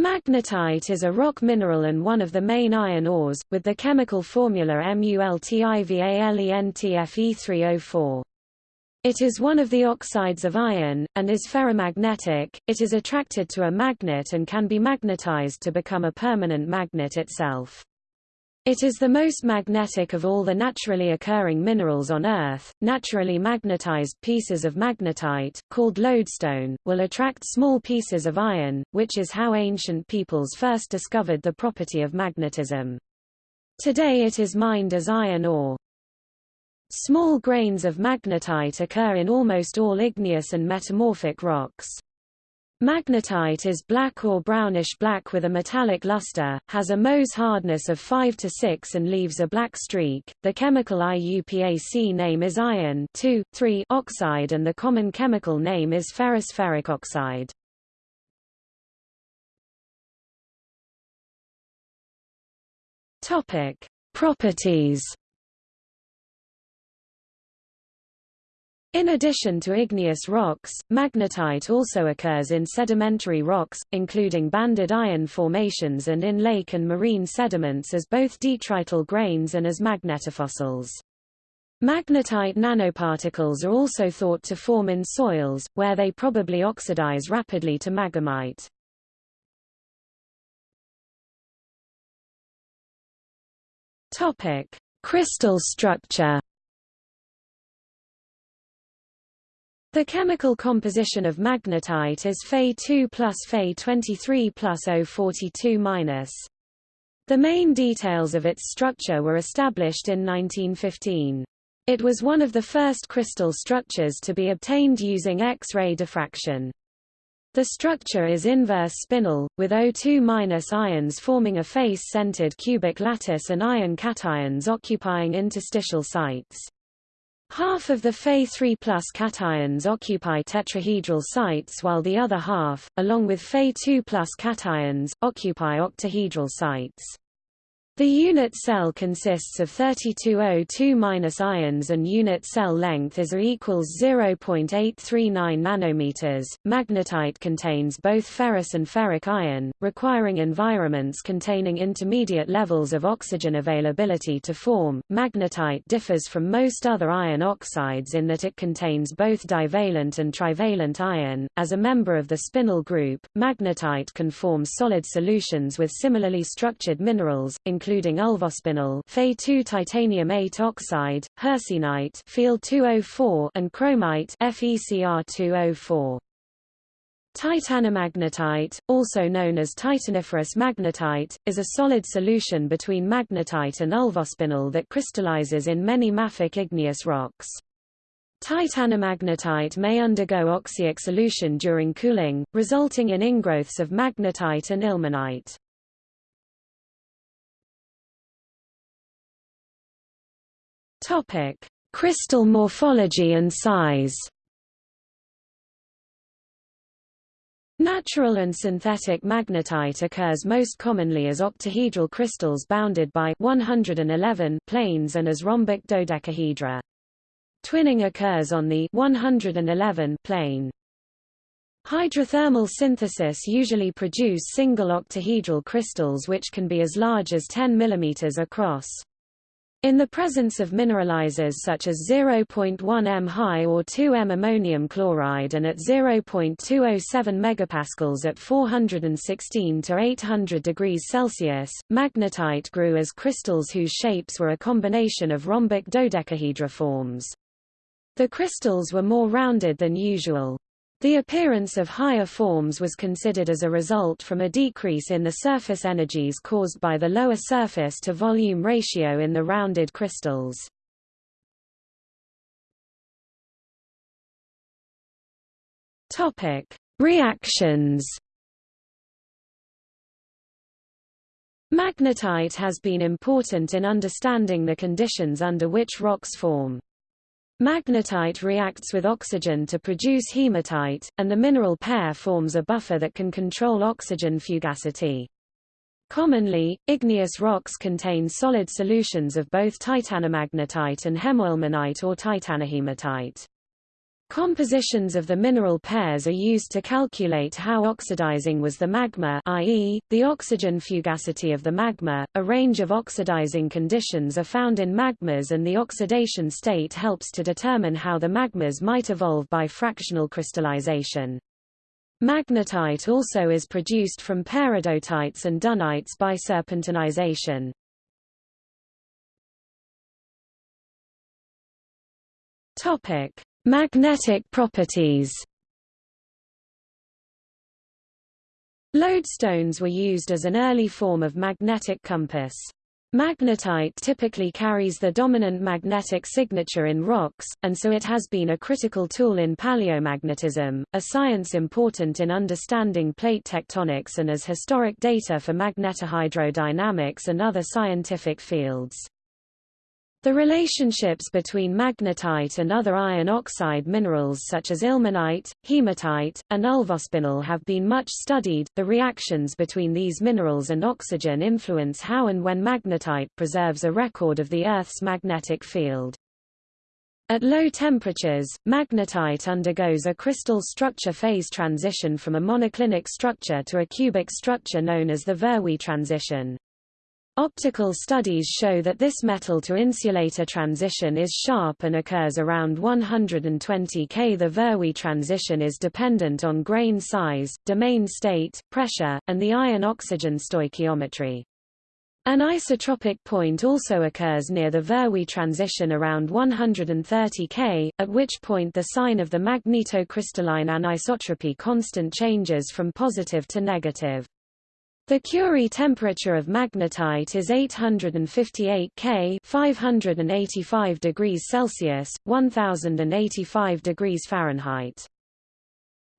Magnetite is a rock mineral and one of the main iron ores, with the chemical formula MuLTIVALENTFE3O4. It is one of the oxides of iron, and is ferromagnetic. It is attracted to a magnet and can be magnetized to become a permanent magnet itself. It is the most magnetic of all the naturally occurring minerals on Earth. Naturally magnetized pieces of magnetite, called lodestone, will attract small pieces of iron, which is how ancient peoples first discovered the property of magnetism. Today it is mined as iron ore. Small grains of magnetite occur in almost all igneous and metamorphic rocks. Magnetite is black or brownish-black with a metallic luster, has a Mohs hardness of 5 to 6 and leaves a black streak. The chemical IUPAC name is iron oxide and the common chemical name is ferrous ferric oxide. Topic: Properties In addition to igneous rocks, magnetite also occurs in sedimentary rocks, including banded iron formations and in lake and marine sediments as both detrital grains and as magnetofossils. Magnetite nanoparticles are also thought to form in soils, where they probably oxidize rapidly to maghemite. Topic: Crystal structure The chemical composition of magnetite is Fe2 plus Fe23 plus O42 The main details of its structure were established in 1915. It was one of the first crystal structures to be obtained using X-ray diffraction. The structure is inverse spinel, with O2- ions forming a face-centered cubic lattice and iron cations occupying interstitial sites. Half of the Fe3 cations occupy tetrahedral sites while the other half, along with Fe2 cations, occupy octahedral sites. The unit cell consists of 32 O2- ions and unit cell length is equals 0.839 nanometers. Magnetite contains both ferrous and ferric iron, requiring environments containing intermediate levels of oxygen availability to form. Magnetite differs from most other iron oxides in that it contains both divalent and trivalent iron. As a member of the spinel group, magnetite can form solid solutions with similarly structured minerals, including ulvospinel Fe2 titanium 8 oxide, 204 and chromite FeCr204. Titanomagnetite, also known as titaniferous magnetite, is a solid solution between magnetite and ulvospinel that crystallizes in many mafic igneous rocks. Titanomagnetite may undergo oxyic solution during cooling, resulting in ingrowths of magnetite and ilmenite. Topic: Crystal morphology and size. Natural and synthetic magnetite occurs most commonly as octahedral crystals bounded by 111 planes and as rhombic dodecahedra. Twinning occurs on the 111 plane. Hydrothermal synthesis usually produce single octahedral crystals which can be as large as 10 mm across. In the presence of mineralizers such as 0.1 m high or 2 m ammonium chloride and at 0.207 megapascals at 416 to 800 degrees Celsius, magnetite grew as crystals whose shapes were a combination of rhombic dodecahedra forms. The crystals were more rounded than usual. The appearance of higher forms was considered as a result from a decrease in the surface energies caused by the lower surface to volume ratio in the rounded crystals. Topic: Reactions. Magnetite has been important in understanding the conditions under which rocks form. Magnetite reacts with oxygen to produce hematite, and the mineral pair forms a buffer that can control oxygen fugacity. Commonly, igneous rocks contain solid solutions of both titanomagnetite and hemoilmenite or titanohematite. Compositions of the mineral pairs are used to calculate how oxidizing was the magma i.e., the oxygen fugacity of the magma. A range of oxidizing conditions are found in magmas and the oxidation state helps to determine how the magmas might evolve by fractional crystallization. Magnetite also is produced from peridotites and dunites by serpentinization. Topic: Magnetic properties Lodestones were used as an early form of magnetic compass. Magnetite typically carries the dominant magnetic signature in rocks, and so it has been a critical tool in paleomagnetism, a science important in understanding plate tectonics and as historic data for magnetohydrodynamics and other scientific fields. The relationships between magnetite and other iron oxide minerals such as ilmenite, hematite, and ulvospinel have been much studied. The reactions between these minerals and oxygen influence how and when magnetite preserves a record of the Earth's magnetic field. At low temperatures, magnetite undergoes a crystal structure phase transition from a monoclinic structure to a cubic structure known as the Verwey transition. Optical studies show that this metal-to-insulator transition is sharp and occurs around 120 K. The Verwey transition is dependent on grain size, domain state, pressure, and the iron-oxygen stoichiometry. An isotropic point also occurs near the Verwey transition around 130 K, at which point the sign of the magnetocrystalline anisotropy constant changes from positive to negative. The Curie temperature of magnetite is 858 K 585 degrees Celsius, 1085 degrees Fahrenheit.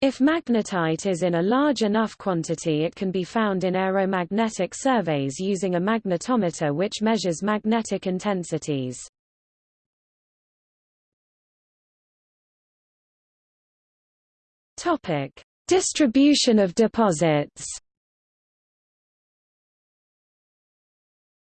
If magnetite is in a large enough quantity it can be found in aeromagnetic surveys using a magnetometer which measures magnetic intensities. Distribution of deposits.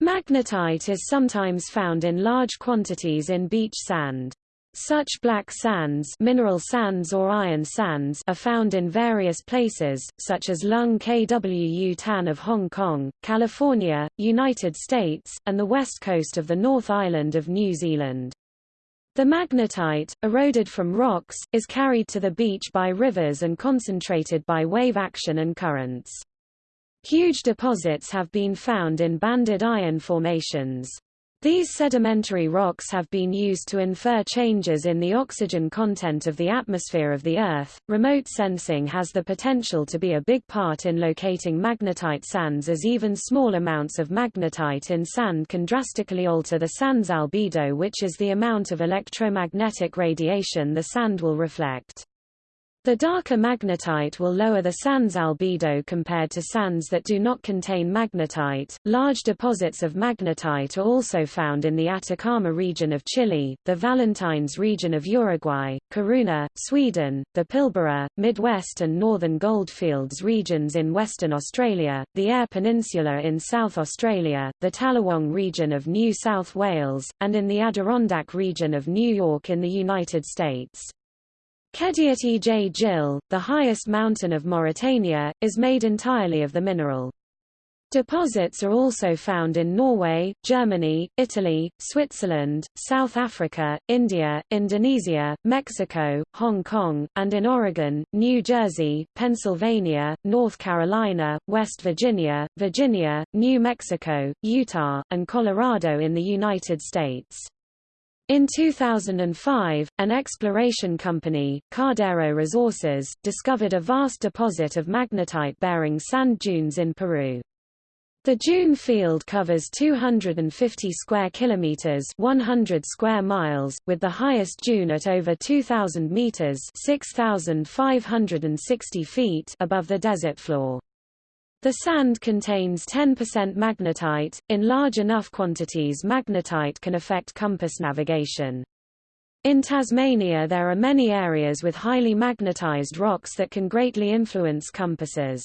Magnetite is sometimes found in large quantities in beach sand. Such black sands, mineral sands or iron sands are found in various places, such as Lung Kwu Tan of Hong Kong, California, United States, and the west coast of the North Island of New Zealand. The magnetite, eroded from rocks, is carried to the beach by rivers and concentrated by wave action and currents. Huge deposits have been found in banded iron formations. These sedimentary rocks have been used to infer changes in the oxygen content of the atmosphere of the Earth. Remote sensing has the potential to be a big part in locating magnetite sands as even small amounts of magnetite in sand can drastically alter the sand's albedo which is the amount of electromagnetic radiation the sand will reflect. The darker magnetite will lower the sand's albedo compared to sands that do not contain magnetite. Large deposits of magnetite are also found in the Atacama region of Chile, the Valentines region of Uruguay, Kiruna, Sweden, the Pilbara, Midwest and Northern Goldfields regions in Western Australia, the Eyre Peninsula in South Australia, the Tallawang region of New South Wales, and in the Adirondack region of New York in the United States. Kediat Ej Jil, the highest mountain of Mauritania, is made entirely of the mineral. Deposits are also found in Norway, Germany, Italy, Switzerland, South Africa, India, Indonesia, Mexico, Hong Kong, and in Oregon, New Jersey, Pennsylvania, North Carolina, West Virginia, Virginia, New Mexico, Utah, and Colorado in the United States. In 2005, an exploration company, Cardero Resources, discovered a vast deposit of magnetite-bearing sand dunes in Peru. The dune field covers 250 square kilometers, 100 square miles, with the highest dune at over 2000 meters, 6560 feet above the desert floor. The sand contains 10% magnetite. In large enough quantities magnetite can affect compass navigation. In Tasmania there are many areas with highly magnetized rocks that can greatly influence compasses.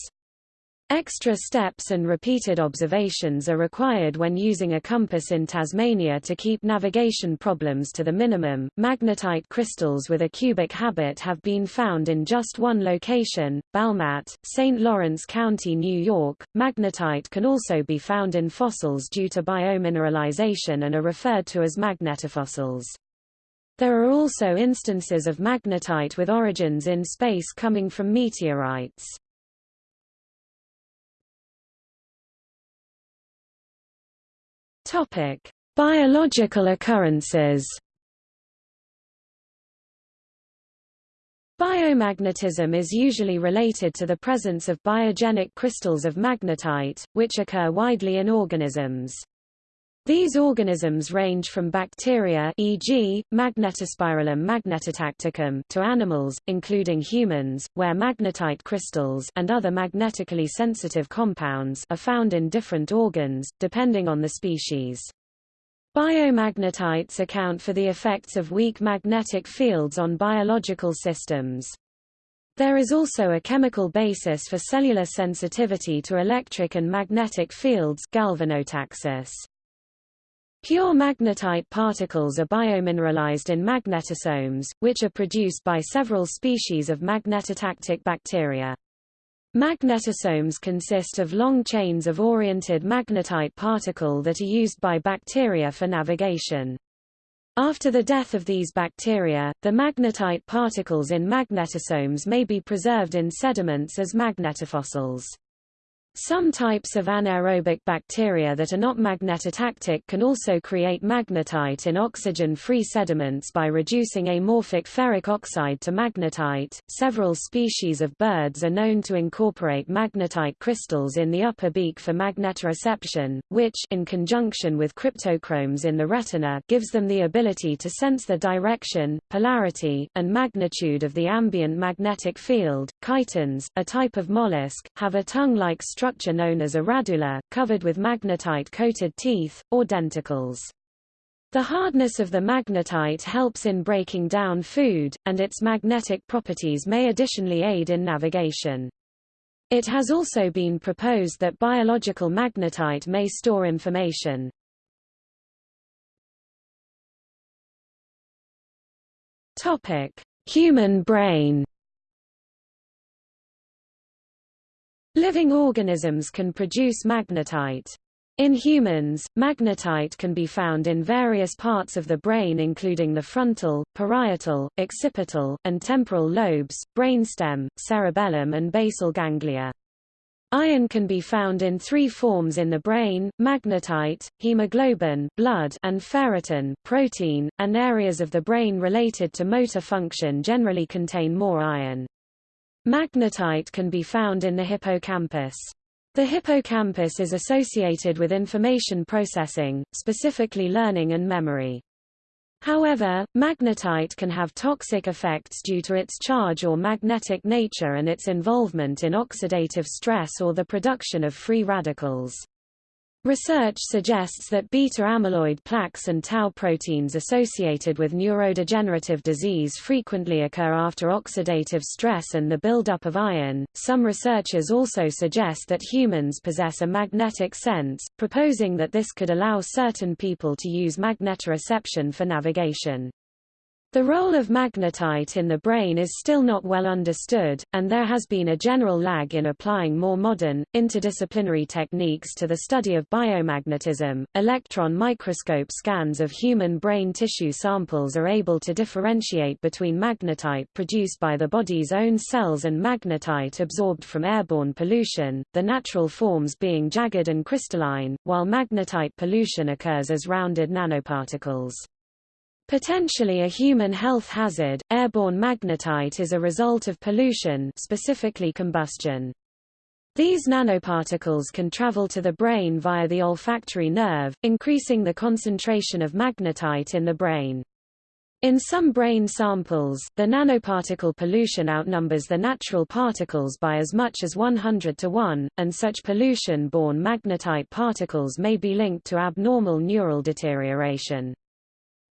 Extra steps and repeated observations are required when using a compass in Tasmania to keep navigation problems to the minimum. Magnetite crystals with a cubic habit have been found in just one location, Balmat, St. Lawrence County, New York. Magnetite can also be found in fossils due to biomineralization and are referred to as magnetofossils. There are also instances of magnetite with origins in space coming from meteorites. Topic: Biological occurrences. Biomagnetism is usually related to the presence of biogenic crystals of magnetite, which occur widely in organisms. These organisms range from bacteria e.g., Magnetospirillum magnetotacticum to animals, including humans, where magnetite crystals and other magnetically sensitive compounds are found in different organs, depending on the species. Biomagnetites account for the effects of weak magnetic fields on biological systems. There is also a chemical basis for cellular sensitivity to electric and magnetic fields galvanotaxis. Pure magnetite particles are biomineralized in magnetosomes, which are produced by several species of magnetotactic bacteria. Magnetosomes consist of long chains of oriented magnetite particle that are used by bacteria for navigation. After the death of these bacteria, the magnetite particles in magnetosomes may be preserved in sediments as magnetofossils. Some types of anaerobic bacteria that are not magnetotactic can also create magnetite in oxygen-free sediments by reducing amorphic ferric oxide to magnetite. Several species of birds are known to incorporate magnetite crystals in the upper beak for magnetoreception, which in conjunction with cryptochromes in the retina gives them the ability to sense the direction, polarity, and magnitude of the ambient magnetic field. Chitons, a type of mollusk, have a tongue-like structure known as a radula, covered with magnetite-coated teeth, or denticles. The hardness of the magnetite helps in breaking down food, and its magnetic properties may additionally aid in navigation. It has also been proposed that biological magnetite may store information. Topic: Human brain Living organisms can produce magnetite. In humans, magnetite can be found in various parts of the brain including the frontal, parietal, occipital, and temporal lobes, brainstem, cerebellum and basal ganglia. Iron can be found in three forms in the brain, magnetite, hemoglobin blood, and ferritin protein, and areas of the brain related to motor function generally contain more iron. Magnetite can be found in the hippocampus. The hippocampus is associated with information processing, specifically learning and memory. However, magnetite can have toxic effects due to its charge or magnetic nature and its involvement in oxidative stress or the production of free radicals. Research suggests that beta-amyloid plaques and tau proteins associated with neurodegenerative disease frequently occur after oxidative stress and the buildup of iron. Some researchers also suggest that humans possess a magnetic sense, proposing that this could allow certain people to use magnetoreception for navigation. The role of magnetite in the brain is still not well understood, and there has been a general lag in applying more modern, interdisciplinary techniques to the study of biomagnetism. Electron microscope scans of human brain tissue samples are able to differentiate between magnetite produced by the body's own cells and magnetite absorbed from airborne pollution, the natural forms being jagged and crystalline, while magnetite pollution occurs as rounded nanoparticles. Potentially a human health hazard, airborne magnetite is a result of pollution specifically combustion. These nanoparticles can travel to the brain via the olfactory nerve, increasing the concentration of magnetite in the brain. In some brain samples, the nanoparticle pollution outnumbers the natural particles by as much as 100 to 1, and such pollution-borne magnetite particles may be linked to abnormal neural deterioration.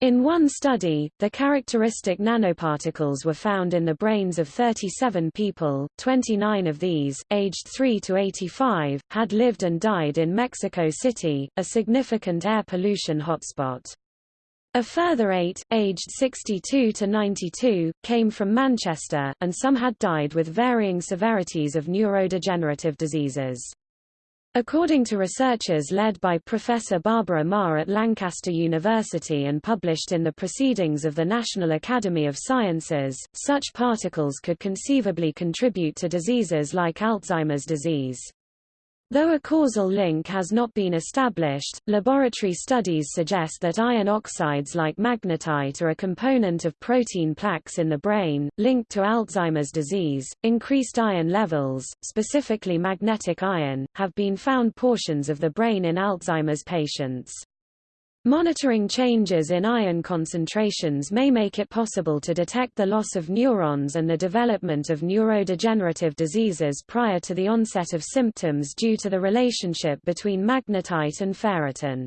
In one study, the characteristic nanoparticles were found in the brains of 37 people, 29 of these, aged 3 to 85, had lived and died in Mexico City, a significant air pollution hotspot. A further eight, aged 62 to 92, came from Manchester, and some had died with varying severities of neurodegenerative diseases. According to researchers led by Professor Barbara Maher at Lancaster University and published in the Proceedings of the National Academy of Sciences, such particles could conceivably contribute to diseases like Alzheimer's disease. Though a causal link has not been established, laboratory studies suggest that iron oxides like magnetite are a component of protein plaques in the brain, linked to Alzheimer's disease. Increased iron levels, specifically magnetic iron, have been found portions of the brain in Alzheimer's patients. Monitoring changes in iron concentrations may make it possible to detect the loss of neurons and the development of neurodegenerative diseases prior to the onset of symptoms due to the relationship between magnetite and ferritin.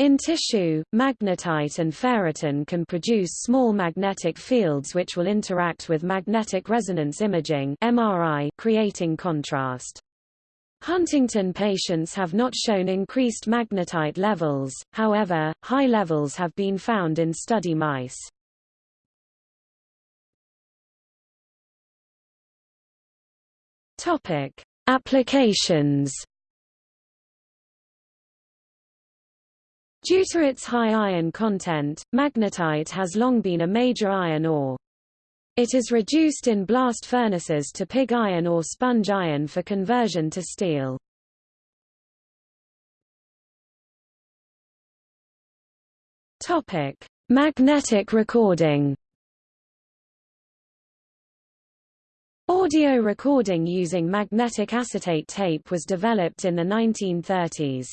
In tissue, magnetite and ferritin can produce small magnetic fields which will interact with magnetic resonance imaging MRI, creating contrast. Huntington patients have not shown increased magnetite levels, however, high levels have been found in study mice. Topic: Applications. Due to its high iron content, magnetite has long been a major iron ore. It is reduced in blast furnaces to pig iron or sponge iron for conversion to steel. Topic: Magnetic recording. Audio recording using magnetic acetate tape was developed in the 1930s.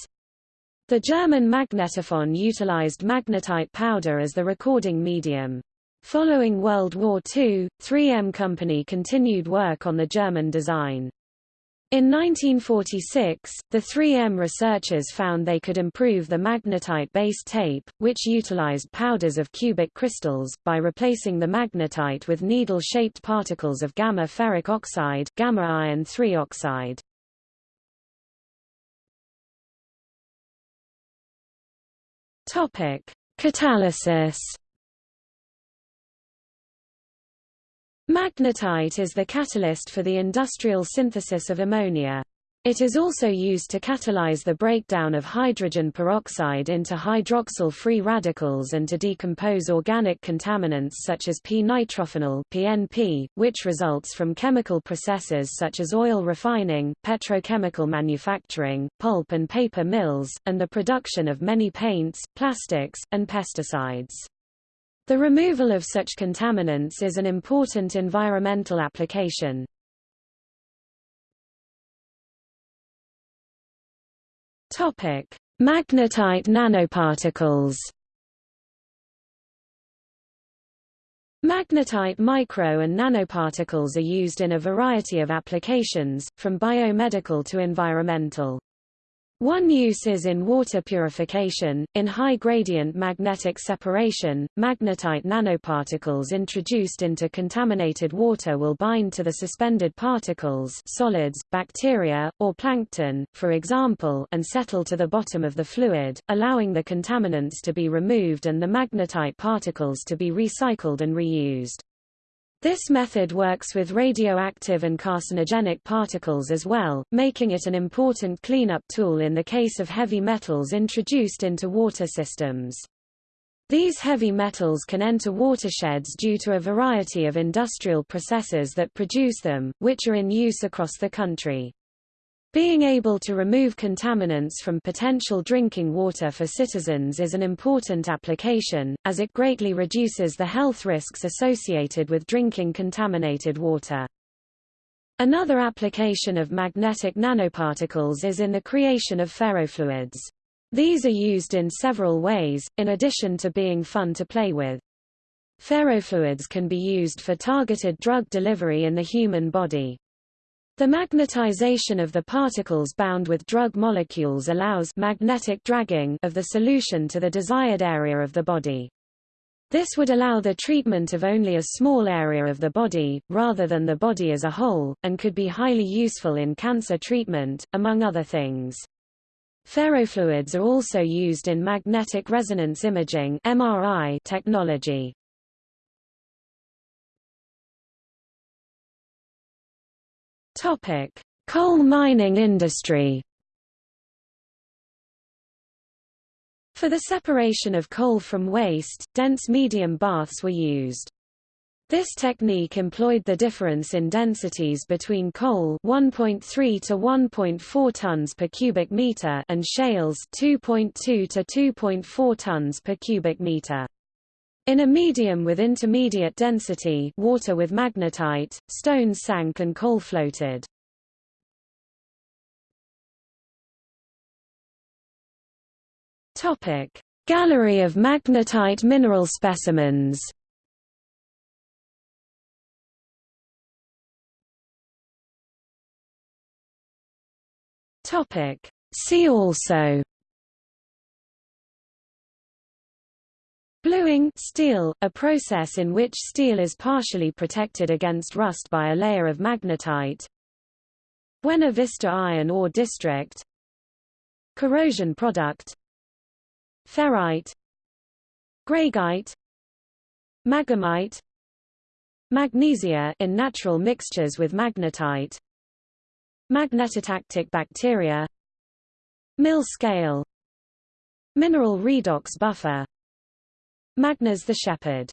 The German magnetophone utilized magnetite powder as the recording medium. Following World War II, 3M Company continued work on the German design. In 1946, the 3M researchers found they could improve the magnetite-based tape, which utilized powders of cubic crystals, by replacing the magnetite with needle-shaped particles of gamma ferric oxide gamma iron 3 oxide. Catalysis Magnetite is the catalyst for the industrial synthesis of ammonia. It is also used to catalyze the breakdown of hydrogen peroxide into hydroxyl free radicals and to decompose organic contaminants such as p-nitrophenol (PNP), which results from chemical processes such as oil refining, petrochemical manufacturing, pulp and paper mills, and the production of many paints, plastics, and pesticides. The removal of such contaminants is an important environmental application. Topic: Magnetite nanoparticles. Magnetite micro and nanoparticles are used in a variety of applications, from biomedical to environmental. One use is in water purification. In high gradient magnetic separation, magnetite nanoparticles introduced into contaminated water will bind to the suspended particles, solids, bacteria, or plankton, for example, and settle to the bottom of the fluid, allowing the contaminants to be removed and the magnetite particles to be recycled and reused. This method works with radioactive and carcinogenic particles as well, making it an important cleanup tool in the case of heavy metals introduced into water systems. These heavy metals can enter watersheds due to a variety of industrial processes that produce them, which are in use across the country. Being able to remove contaminants from potential drinking water for citizens is an important application, as it greatly reduces the health risks associated with drinking contaminated water. Another application of magnetic nanoparticles is in the creation of ferrofluids. These are used in several ways, in addition to being fun to play with. Ferrofluids can be used for targeted drug delivery in the human body. The magnetization of the particles bound with drug molecules allows magnetic dragging of the solution to the desired area of the body. This would allow the treatment of only a small area of the body, rather than the body as a whole, and could be highly useful in cancer treatment, among other things. Ferrofluids are also used in magnetic resonance imaging MRI technology. Topic: Coal mining industry. For the separation of coal from waste, dense medium baths were used. This technique employed the difference in densities between coal 1.3 to 1.4 tons per cubic meter and shales 2.2 to 2.4 tons per cubic meter. In a medium with intermediate density water with magnetite, stones sank and coal floated. Gallery of magnetite mineral specimens. See also Bluing steel, a process in which steel is partially protected against rust by a layer of magnetite. Buena Vista iron ore district. Corrosion product. Ferrite. Greigite maghemite. Magnesia in natural mixtures with magnetite. Magnetotactic bacteria. Mill scale. Mineral redox buffer Magnes the Shepherd